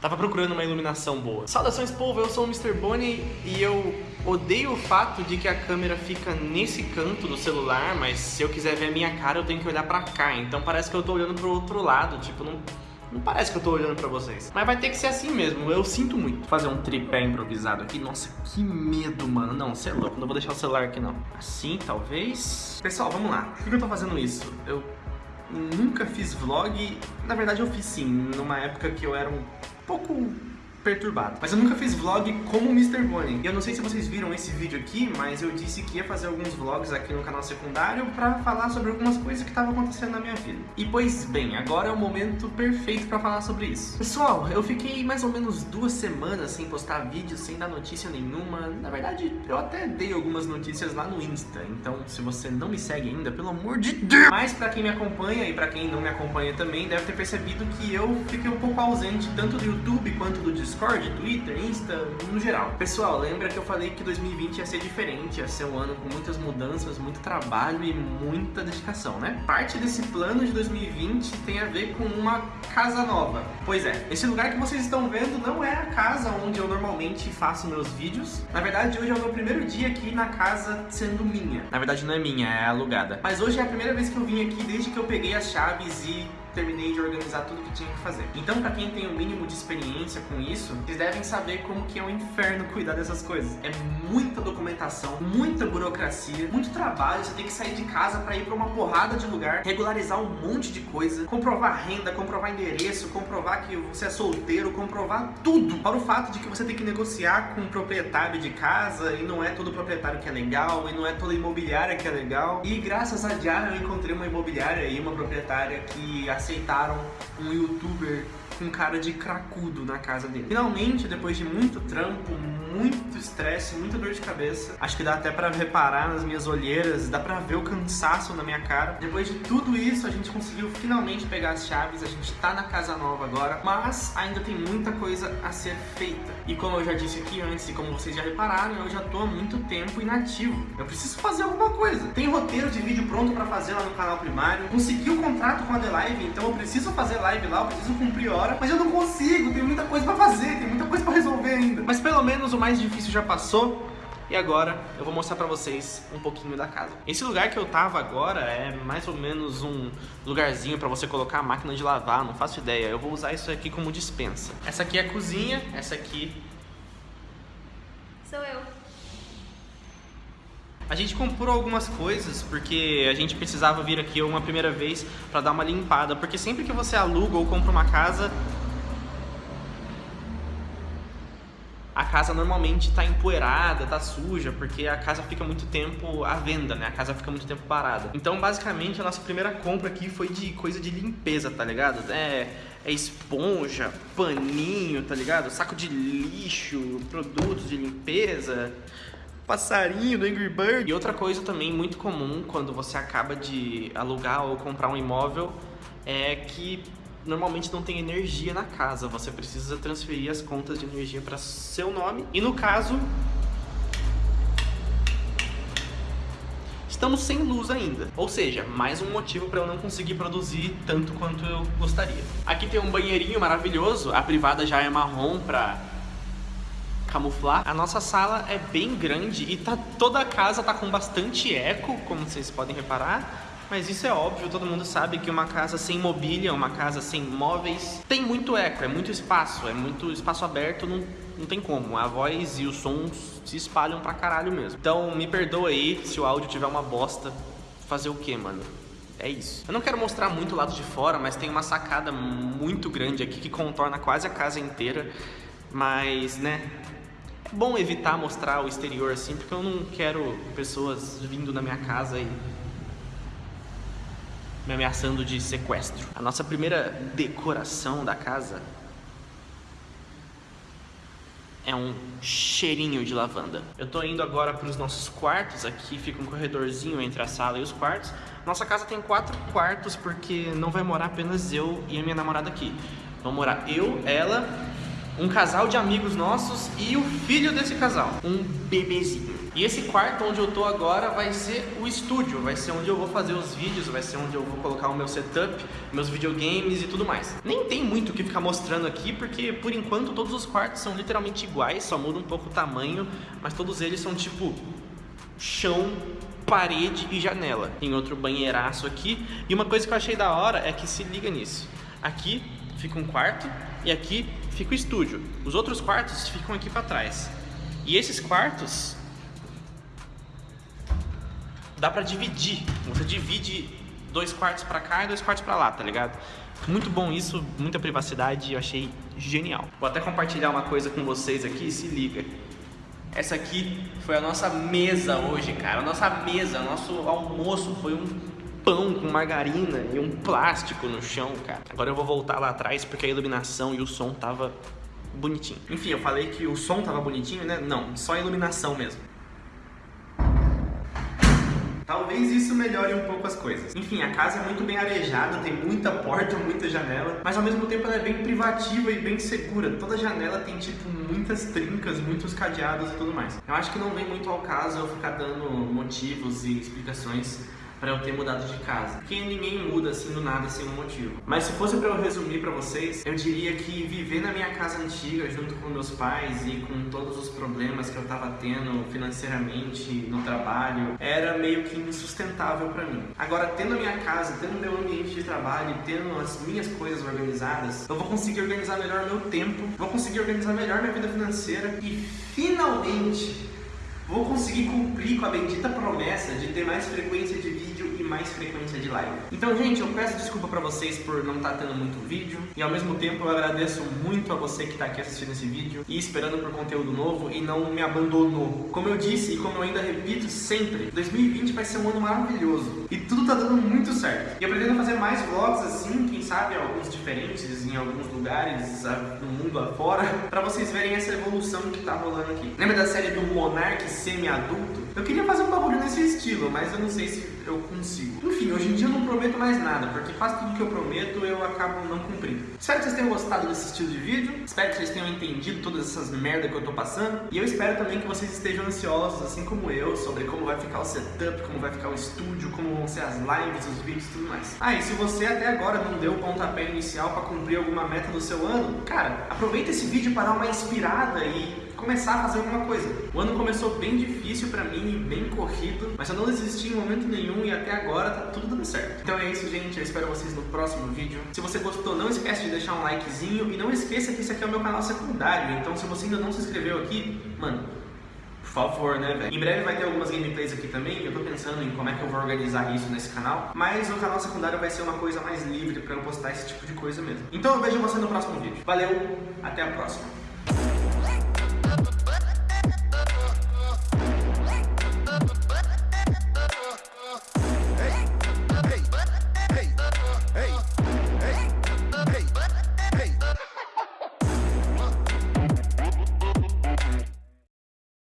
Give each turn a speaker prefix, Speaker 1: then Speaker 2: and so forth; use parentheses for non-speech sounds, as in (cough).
Speaker 1: Tava procurando uma iluminação boa. Saudações, povo, eu sou o Mr. Bonnie e eu odeio o fato de que a câmera fica nesse canto do celular, mas se eu quiser ver a minha cara eu tenho que olhar pra cá, então parece que eu tô olhando pro outro lado, tipo, não... Não parece que eu tô olhando pra vocês. Mas vai ter que ser assim mesmo, eu sinto muito. Vou fazer um tripé improvisado aqui. Nossa, que medo, mano. Não, você é louco, não vou deixar o celular aqui não. Assim, talvez. Pessoal, vamos lá. Por que eu tô fazendo isso? Eu nunca fiz vlog. Na verdade, eu fiz sim, numa época que eu era um pouco perturbado. Mas eu nunca fiz vlog como Mr. Bonnie. E eu não sei se vocês viram esse vídeo aqui, mas eu disse que ia fazer alguns vlogs aqui no canal secundário pra falar sobre algumas coisas que estavam acontecendo na minha vida. E pois bem, agora é o momento perfeito pra falar sobre isso. Pessoal, eu fiquei mais ou menos duas semanas sem postar vídeo, sem dar notícia nenhuma. Na verdade, eu até dei algumas notícias lá no Insta, então se você não me segue ainda, pelo amor de Deus! Mas pra quem me acompanha e pra quem não me acompanha também, deve ter percebido que eu fiquei um pouco ausente tanto do YouTube quanto do Discord Discord, Twitter, Insta, no geral. Pessoal, lembra que eu falei que 2020 ia ser diferente, ia ser um ano com muitas mudanças, muito trabalho e muita dedicação, né? Parte desse plano de 2020 tem a ver com uma casa nova. Pois é, esse lugar que vocês estão vendo não é a casa onde eu normalmente faço meus vídeos. Na verdade, hoje é o meu primeiro dia aqui na casa sendo minha. Na verdade, não é minha, é alugada. Mas hoje é a primeira vez que eu vim aqui desde que eu peguei as chaves e terminei de organizar tudo que tinha que fazer. Então, pra quem tem o um mínimo de experiência com isso, vocês devem saber como que é um inferno (laughs) cuidar dessas coisas. É muita documentação, muita burocracia, muito trabalho, você tem que sair de casa pra ir pra uma porrada de lugar, regularizar um monte de coisa, comprovar renda, comprovar endereço, comprovar que você é solteiro, comprovar tudo. Para o fato de que você tem que negociar com o proprietário de casa e não é todo proprietário que é legal, e não é toda imobiliária que é legal. E graças a Diário eu encontrei uma imobiliária e uma proprietária que aceitaram um youtuber com cara de cracudo na casa dele. Finalmente, depois de muito trampo, muito estresse, muita dor de cabeça, acho que dá até pra reparar nas minhas olheiras, dá pra ver o cansaço na minha cara. Depois de tudo isso, a gente conseguiu finalmente pegar as chaves, a gente tá na casa nova agora, mas ainda tem muita coisa a ser feita. E como eu já disse aqui antes, e como vocês já repararam, eu já tô há muito tempo inativo. Eu preciso fazer alguma coisa. Tem roteiro de vídeo pronto pra fazer lá no canal primário, consegui o um contrato com a The Live, então eu preciso fazer live lá, eu preciso cumprir hora mas eu não consigo, tem muita coisa pra fazer, tem muita coisa pra resolver ainda. Mas pelo menos o mais difícil já passou, e agora eu vou mostrar pra vocês um pouquinho da casa. Esse lugar que eu tava agora é mais ou menos um lugarzinho pra você colocar a máquina de lavar, não faço ideia. Eu vou usar isso aqui como dispensa. Essa aqui é a cozinha, essa aqui...
Speaker 2: Sou eu.
Speaker 1: A gente comprou algumas coisas porque a gente precisava vir aqui uma primeira vez para dar uma limpada, porque sempre que você aluga ou compra uma casa, a casa normalmente está empoeirada, está suja, porque a casa fica muito tempo à venda, né? A casa fica muito tempo parada. Então, basicamente, a nossa primeira compra aqui foi de coisa de limpeza, tá ligado? É, é esponja, paninho, tá ligado? Saco de lixo, produtos de limpeza passarinho do Angry Bird. E outra coisa também muito comum quando você acaba de alugar ou comprar um imóvel é que normalmente não tem energia na casa. Você precisa transferir as contas de energia para seu nome. E no caso, estamos sem luz ainda. Ou seja, mais um motivo para eu não conseguir produzir tanto quanto eu gostaria. Aqui tem um banheirinho maravilhoso, a privada já é marrom para camuflar. A nossa sala é bem grande e tá, toda a casa tá com bastante eco, como vocês podem reparar. Mas isso é óbvio, todo mundo sabe que uma casa sem mobília, uma casa sem móveis, tem muito eco, é muito espaço, é muito espaço aberto, não, não tem como. A voz e os sons se espalham pra caralho mesmo. Então me perdoa aí se o áudio tiver uma bosta. Fazer o que, mano? É isso. Eu não quero mostrar muito o lado de fora, mas tem uma sacada muito grande aqui que contorna quase a casa inteira. Mas, né, bom evitar mostrar o exterior assim, porque eu não quero pessoas vindo na minha casa e me ameaçando de sequestro. A nossa primeira decoração da casa é um cheirinho de lavanda. Eu tô indo agora para os nossos quartos, aqui fica um corredorzinho entre a sala e os quartos. Nossa casa tem quatro quartos porque não vai morar apenas eu e a minha namorada aqui. Vão morar eu, ela um casal de amigos nossos e o filho desse casal, um bebezinho. E esse quarto onde eu tô agora vai ser o estúdio, vai ser onde eu vou fazer os vídeos, vai ser onde eu vou colocar o meu setup, meus videogames e tudo mais. Nem tem muito o que ficar mostrando aqui, porque por enquanto todos os quartos são literalmente iguais, só muda um pouco o tamanho, mas todos eles são tipo chão, parede e janela. Tem outro banheiraço aqui. E uma coisa que eu achei da hora é que se liga nisso. Aqui fica um quarto e aqui fica o estúdio. Os outros quartos ficam aqui para trás. E esses quartos dá para dividir. Você divide dois quartos para cá e dois quartos para lá, tá ligado? Muito bom isso, muita privacidade, eu achei genial. Vou até compartilhar uma coisa com vocês aqui, se liga. Essa aqui foi a nossa mesa hoje, cara. A nossa mesa, nosso almoço foi um pão com margarina e um plástico no chão, cara. Agora eu vou voltar lá atrás porque a iluminação e o som tava bonitinho. Enfim, eu falei que o som tava bonitinho, né? Não, só a iluminação mesmo. Talvez isso melhore um pouco as coisas. Enfim, a casa é muito bem arejada, tem muita porta, muita janela, mas ao mesmo tempo ela é bem privativa e bem segura. Toda janela tem, tipo, muitas trincas, muitos cadeados e tudo mais. Eu acho que não vem muito ao caso eu ficar dando motivos e explicações para eu ter mudado de casa. Porque ninguém muda assim do nada sem um motivo. Mas se fosse para eu resumir para vocês, eu diria que viver na minha casa antiga junto com meus pais e com todos os problemas que eu tava tendo financeiramente no trabalho era meio que insustentável para mim. Agora tendo a minha casa, tendo meu ambiente de trabalho, tendo as minhas coisas organizadas, eu vou conseguir organizar melhor meu tempo, vou conseguir organizar melhor minha vida financeira e finalmente vou conseguir cumprir com a bendita promessa de ter mais frequência de vídeo e mais frequência de live. Então, gente, eu peço desculpa pra vocês por não estar tá tendo muito vídeo e ao mesmo tempo eu agradeço muito a você que tá aqui assistindo esse vídeo e esperando por conteúdo novo e não me abandonou. Como eu disse e como eu ainda repito sempre, 2020 vai ser um ano maravilhoso e tudo tá dando muito certo. E eu pretendo fazer mais vlogs assim, quem sabe alguns diferentes em alguns lugares no mundo afora, pra vocês verem essa evolução que tá rolando aqui. Lembra da série do Monark semi-adulto, eu queria fazer um bagulho nesse estilo, mas eu não sei se eu consigo. Enfim, hoje em dia eu não prometo mais nada, porque quase tudo que eu prometo eu acabo não cumprindo. Espero que vocês tenham gostado desse estilo de vídeo, espero que vocês tenham entendido todas essas merdas que eu tô passando, e eu espero também que vocês estejam ansiosos, assim como eu, sobre como vai ficar o setup, como vai ficar o estúdio, como vão ser as lives, os vídeos e tudo mais. Ah, e se você até agora não deu o pontapé inicial para cumprir alguma meta do seu ano, cara, aproveita esse vídeo para dar uma inspirada e começar a fazer alguma coisa. O ano começou bem difícil pra mim, bem corrido, mas eu não desisti em momento nenhum e até agora tá tudo dando certo. Então é isso, gente. Eu espero vocês no próximo vídeo. Se você gostou, não esquece de deixar um likezinho e não esqueça que esse aqui é o meu canal secundário. Então se você ainda não se inscreveu aqui, mano, por favor, né, velho? Em breve vai ter algumas gameplays aqui também, eu tô pensando em como é que eu vou organizar isso nesse canal, mas o canal secundário vai ser uma coisa mais livre pra eu postar esse tipo de coisa mesmo. Então eu vejo você no próximo vídeo. Valeu, até a próxima.